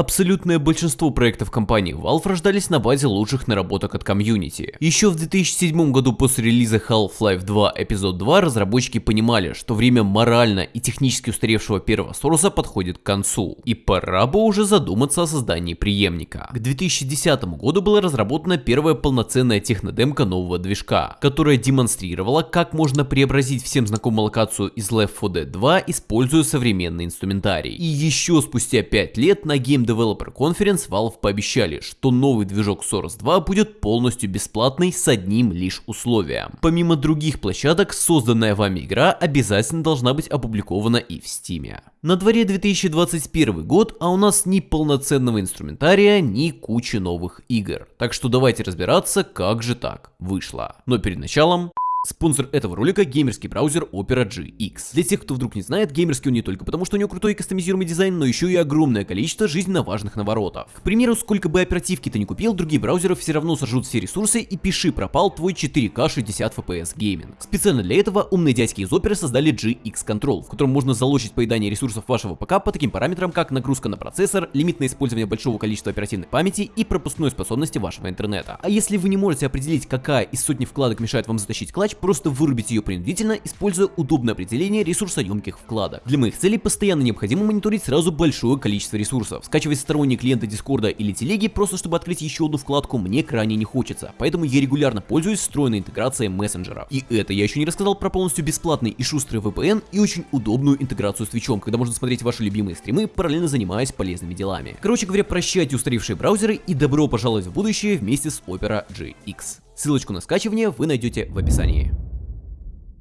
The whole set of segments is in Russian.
Абсолютное большинство проектов компании Valve рождались на базе лучших наработок от комьюнити. Еще в 2007 году после релиза Half-Life 2 эпизод 2 разработчики понимали, что время морально и технически устаревшего первого Сороса подходит к концу, и пора бы уже задуматься о создании преемника. К 2010 году была разработана первая полноценная технодемка нового движка, которая демонстрировала, как можно преобразить всем знакомую локацию из Left 4 Dead 2, используя современный инструментарий. И еще спустя 5 лет на Game Developer Conference Valve пообещали, что новый движок Source 2 будет полностью бесплатный с одним лишь условием. Помимо других площадок, созданная вами игра обязательно должна быть опубликована и в Steam. На дворе 2021 год, а у нас ни полноценного инструментария, ни кучи новых игр. Так что давайте разбираться, как же так вышло. Но перед началом... Спонсор этого ролика – геймерский браузер Opera GX. Для тех, кто вдруг не знает, геймерский он не только потому, что у него крутой кастомизируемый дизайн, но еще и огромное количество жизненно важных наворотов. К примеру, сколько бы оперативки ты не купил, другие браузеры все равно сожрут все ресурсы и пиши пропал твой 4К 60 FPS гейминг. Специально для этого умные дядьки из Opera создали GX Control, в котором можно залочить поедание ресурсов вашего ПК по таким параметрам, как нагрузка на процессор, лимит на использование большого количества оперативной памяти и пропускной способности вашего интернета. А если вы не можете определить, какая из сотни вкладок мешает вам затащить клатч, просто вырубить ее принудительно, используя удобное определение ресурсоемких вкладок. Для моих целей постоянно необходимо мониторить сразу большое количество ресурсов. Скачивать сторонние клиенты Дискорда или телеги просто чтобы открыть еще одну вкладку мне крайне не хочется, поэтому я регулярно пользуюсь встроенной интеграцией мессенджеров. И это я еще не рассказал про полностью бесплатный и шустрый VPN и очень удобную интеграцию с Twitch, когда можно смотреть ваши любимые стримы, параллельно занимаясь полезными делами. Короче говоря, прощайте устаревшие браузеры и добро пожаловать в будущее вместе с Opera GX. Ссылочку на скачивание вы найдете в описании.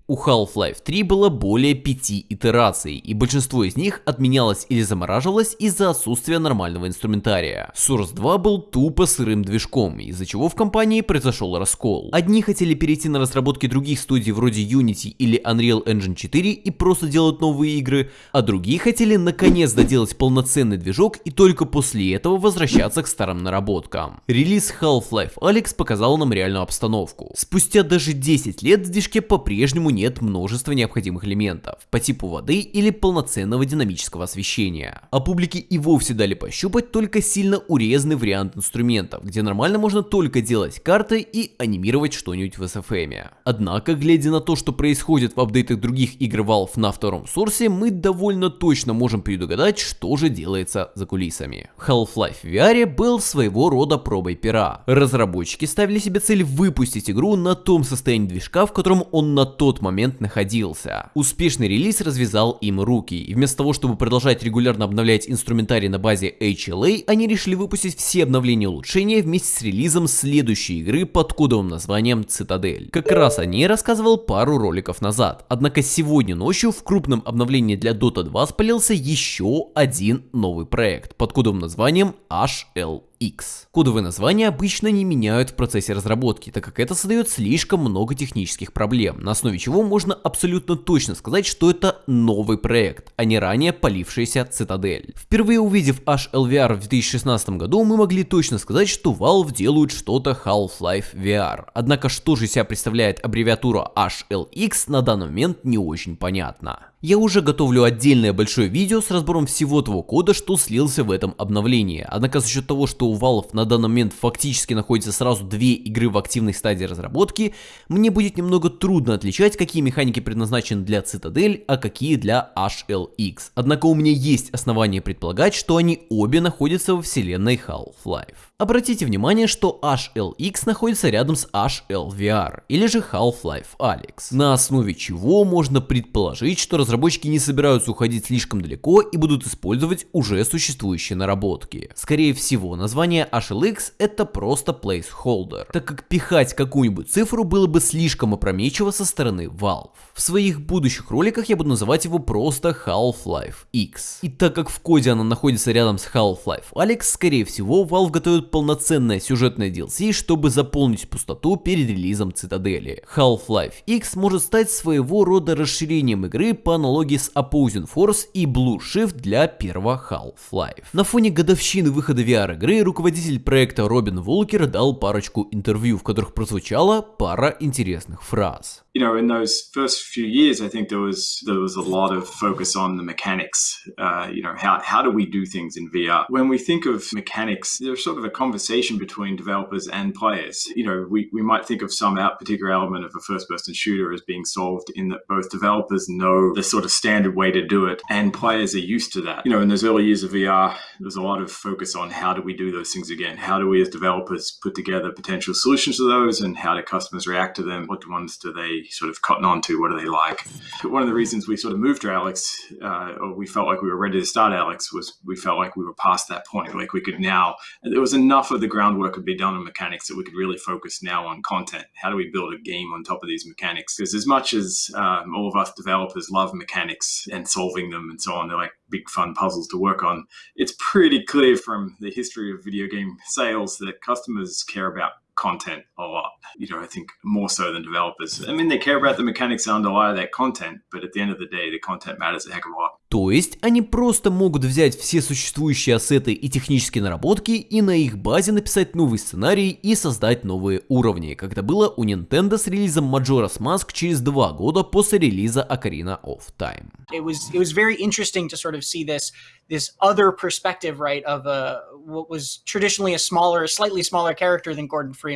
У Half-Life 3 было более 5 итераций, и большинство из них отменялось или замораживалось из-за отсутствия нормального инструментария. Source 2 был тупо сырым движком, из-за чего в компании произошел раскол. Одни хотели перейти на разработки других студий вроде Unity или Unreal Engine 4 и просто делать новые игры, а другие хотели наконец доделать полноценный движок и только после этого возвращаться к старым наработкам. Релиз Half-Life Alyx показал нам реальную обстановку. Спустя даже 10 лет в движке по-прежнему нет множества необходимых элементов по типу воды или полноценного динамического освещения. А публике и вовсе дали пощупать только сильно урезанный вариант инструментов, где нормально можно только делать карты и анимировать что-нибудь в SFM. Однако, глядя на то, что происходит в апдейтах других игр Valve на втором сорсе, мы довольно точно можем предугадать, что же делается за кулисами. Half-Life VR был своего рода пробой пера. Разработчики ставили себе цель выпустить игру на том состоянии движка, в котором он на тот момент момент находился. Успешный релиз развязал им руки, и вместо того, чтобы продолжать регулярно обновлять инструментарий на базе HLA, они решили выпустить все обновления и улучшения вместе с релизом следующей игры под кодовым названием Цитадель. Как раз о ней рассказывал пару роликов назад. Однако сегодня ночью в крупном обновлении для Dota 2 спалился еще один новый проект под кодовым названием HL X. Кодовые названия обычно не меняют в процессе разработки, так как это создает слишком много технических проблем, на основе чего можно абсолютно точно сказать, что это новый проект, а не ранее полившаяся цитадель. Впервые увидев HLVR в 2016 году, мы могли точно сказать, что Valve делают что-то Half-Life VR. Однако что же себя представляет аббревиатура HLX на данный момент не очень понятно. Я уже готовлю отдельное большое видео с разбором всего того кода, что слился в этом обновлении. Однако за счет того, что у Valve на данный момент фактически находится сразу две игры в активной стадии разработки, мне будет немного трудно отличать, какие механики предназначены для Citadel, а какие для HLX. Однако у меня есть основания предполагать, что они обе находятся во вселенной Half-Life. Обратите внимание, что HLX находится рядом с HLVR, или же Half-Life Alyx, на основе чего можно предположить, что разработчики не собираются уходить слишком далеко и будут использовать уже существующие наработки. Скорее всего, название HLX это просто placeholder, так как пихать какую-нибудь цифру было бы слишком опрометчиво со стороны Valve. В своих будущих роликах я буду называть его просто Half-Life X. И так как в коде она находится рядом с Half-Life Alyx, скорее всего Valve готовит полноценное сюжетное DLC, чтобы заполнить пустоту перед релизом Цитадели. Half-Life X может стать своего рода расширением игры по аналогии с Opposing Force и Blue Shift для первого Half-Life. На фоне годовщины выхода VR-игры руководитель проекта Робин Волкер дал парочку интервью, в которых прозвучала пара интересных фраз. you know, in those first few years, I think there was there was a lot of focus on the mechanics. Uh, you know, how how do we do things in VR? When we think of mechanics, there's sort of a conversation between developers and players. You know, we, we might think of some out particular element of a first-person shooter as being solved in that both developers know the sort of standard way to do it, and players are used to that. You know, in those early years of VR, there's a lot of focus on how do we do those things again? How do we as developers put together potential solutions to those, and how do customers react to them? What ones do they sort of cotton on to? What do they like? One of the reasons we sort of moved to Alex, uh, or we felt like we were ready to start Alex, was we felt like we were past that point. Like we could now, there was enough of the groundwork could be done on mechanics that we could really focus now on content. How do we build a game on top of these mechanics? Because as much as um, all of us developers love mechanics and solving them and so on, they're like big fun puzzles to work on. It's pretty clear from the history of video game sales that customers care about content a lot. You know, I think more so than developers. I mean, they care about the mechanics that underlie that content, but at the end of the day, the content matters a heck of a lot. То есть они просто могут взять все существующие ассеты и технические наработки и на их базе написать новый сценарий и создать новые уровни, как это было у Nintendo с релизом Majora's Mask через два года после релиза Ocarina of Time. It was it was very interesting to sort of see this this other perspective, right, of a what was traditionally a smaller, slightly smaller character than Gordon Freeman.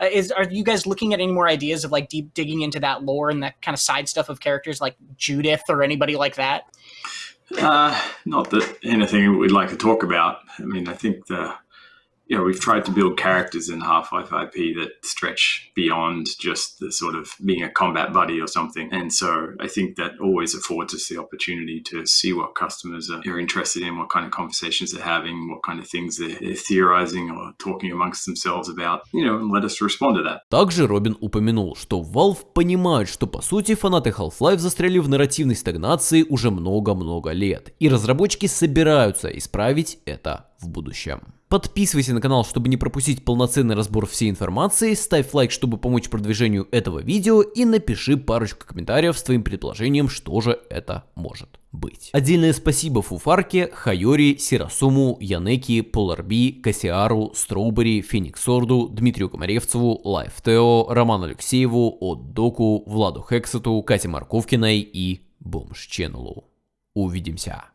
Uh, is are you guys looking at any more ideas of like deep digging into that lore and that kind of side stuff of characters like Judith or anybody like that? Uh, not that anything we'd like to talk about. I mean, I think the you know, we've tried to build characters in Half-Life IP that stretch beyond just the sort of being a combat buddy or something. And so I think that always affords us the opportunity to see what customers are, are interested in, what kind of conversations they're having, what kind of things they're, they're theorizing or talking amongst themselves about, you know, and let us respond to that. Также Робин упомянул, что Valve понимает, что по сути фанаты Half-Life застряли в нарративной стагнации уже много-много лет, и разработчики собираются исправить это в будущем. Подписывайся на канал, чтобы не пропустить полноценный разбор всей информации, ставь лайк, чтобы помочь продвижению этого видео и напиши парочку комментариев с твоим предположением, что же это может быть. Отдельное спасибо Фуфарке, Хайори, Сирасуму, Янеки, Поларби, Кассиару, Строубери, Фениксорду, Дмитрию Комаревцеву, Лайфтео, Роману Алексееву, Отдоку, Владу Хексету, Кате Марковкиной и Бомж Ченнелу. Увидимся.